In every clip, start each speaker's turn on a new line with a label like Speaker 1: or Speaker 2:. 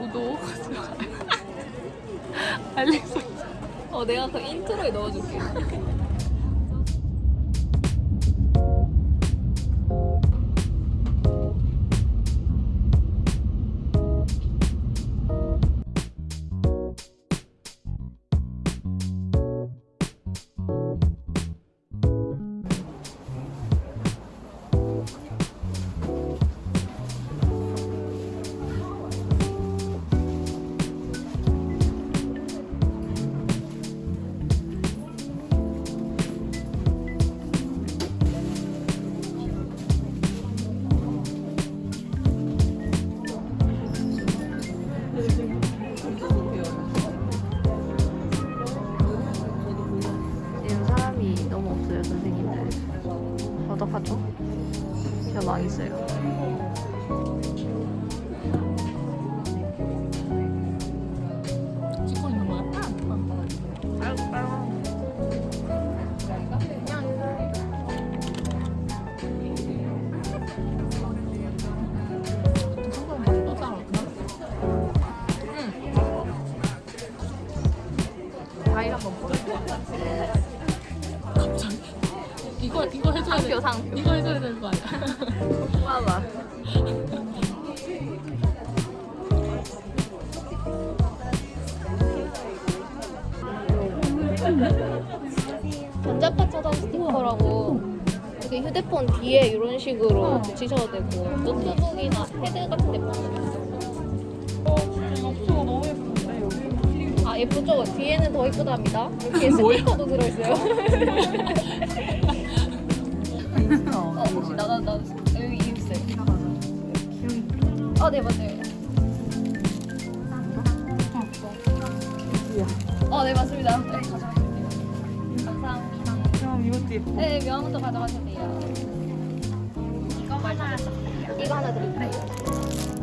Speaker 1: 구독, 알림 설정.
Speaker 2: 어 내가 그 인트로에 넣어줄게.
Speaker 3: 어떡하죠? 진짜 망했어요.
Speaker 1: 찍고 있는 거야?
Speaker 3: 과일 한번?
Speaker 1: 이거 이거 해줘야 돼.
Speaker 3: 상표, 상표.
Speaker 1: 이거 해줘야 되는 거 아니야?
Speaker 3: 봐봐. 전자파 차단 스티커라고 이렇게 휴대폰 뒤에 이런 식으로 붙이셔도 되고 노트북이나 패드 같은 데 붙여도
Speaker 1: 없어 너무 예쁜데 여기.
Speaker 3: 아 예쁘죠? 뒤에는 더 예쁘답니다. 이렇게? 스티커도 들어있어요. 어, 혹시 나나 나 여기 있어요. 아, 네 맞아요. 어, 네 맞습니다. 네 가져가세요. 감사합니다.
Speaker 1: 그럼 이것도 예뻐.
Speaker 3: 네 명함부터 가져가셔도 돼요. 이거 하나 이거 하나 드릴까요?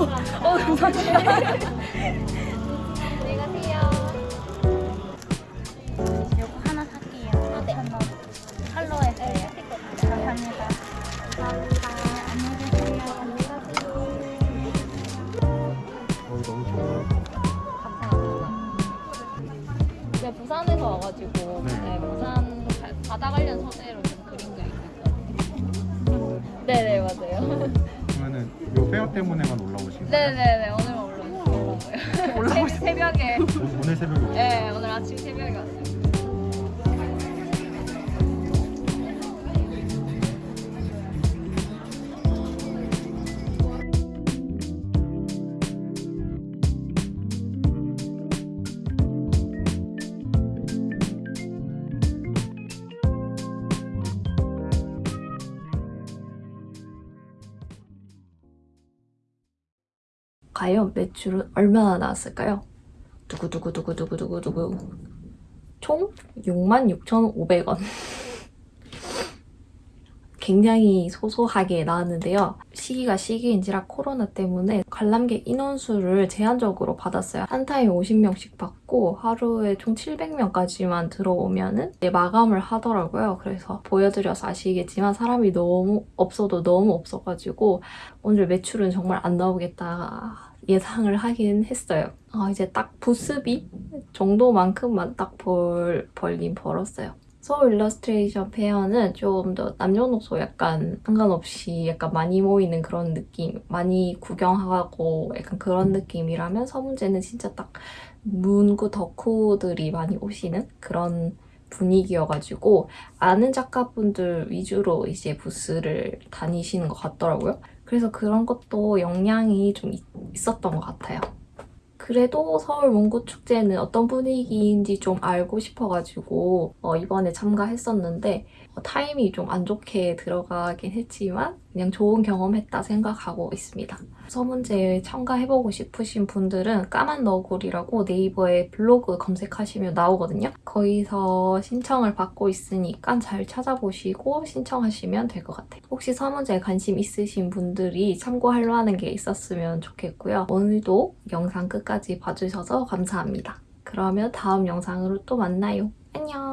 Speaker 3: 어, 감사합니다. 안녕히 가세요.
Speaker 4: 요거 하나 살게요.
Speaker 3: 아, 네.
Speaker 4: 하나 할로했어요. 감사합니다. 감사합니다. 안녕히 계세요.
Speaker 5: 어, 너무 좋아요.
Speaker 3: 제가 부산에서 와가지고
Speaker 5: 네.
Speaker 3: 네, 부산 바- 바다 관련 소재로 네네 맞아요.
Speaker 5: 그러면은 요 페어 때문에만 올라오신 거예요?
Speaker 3: 네네네 오늘만 올라왔어요. 올라왔어요. 새벽에.
Speaker 5: 오- 오늘 새벽에 오신
Speaker 3: 네 오늘 아침 새벽에 왔어요.
Speaker 6: 과연 매출은 얼마나 나왔을까요? 두구두구두구두구두구두구 총 66,500원 굉장히 소소하게 나왔는데요. 시기가 시기인지라 코로나 때문에 관람객 인원수를 제한적으로 받았어요. 한 타임 50명씩 받고 하루에 총 700명까지만 들어오면은 이제 마감을 하더라고요. 그래서 보여드려서 아시겠지만 사람이 너무 없어도 너무 없어가지고 오늘 매출은 정말 안 나오겠다 예상을 하긴 했어요. 아, 이제 딱 부스비 정도만큼만 딱 벌, 벌긴 벌었어요. 서울 일러스트레이션 페어는 좀 더 남녀노소 약간 상관없이 약간 많이 모이는 그런 느낌, 많이 구경하고 약간 그런 느낌이라면 서문페는 진짜 딱 문구 덕후들이 많이 오시는 그런 분위기여가지고 아는 작가분들 위주로 이제 부스를 다니시는 것 같더라고요. 그래서 그런 것도 영향이 좀 있- 있었던 것 같아요. 그래도 서울 문구축제는 어떤 분위기인지 좀 알고 싶어가지고 어, 이번에 참가했었는데 어, 타임이 좀 안 좋게 들어가긴 했지만 그냥 좋은 경험했다 생각하고 있습니다. 서문제에 참가해보고 싶으신 분들은 까만 너구리라고 네이버에 블로그 검색하시면 나오거든요. 거기서 신청을 받고 있으니까 잘 찾아보시고 신청하시면 될 것 같아요. 혹시 서문제에 관심 있으신 분들이 참고할 만한 게 있었으면 좋겠고요. 오늘도 영상 끝까지 봐주셔서 감사합니다. 그러면 다음 영상으로 또 만나요. 안녕!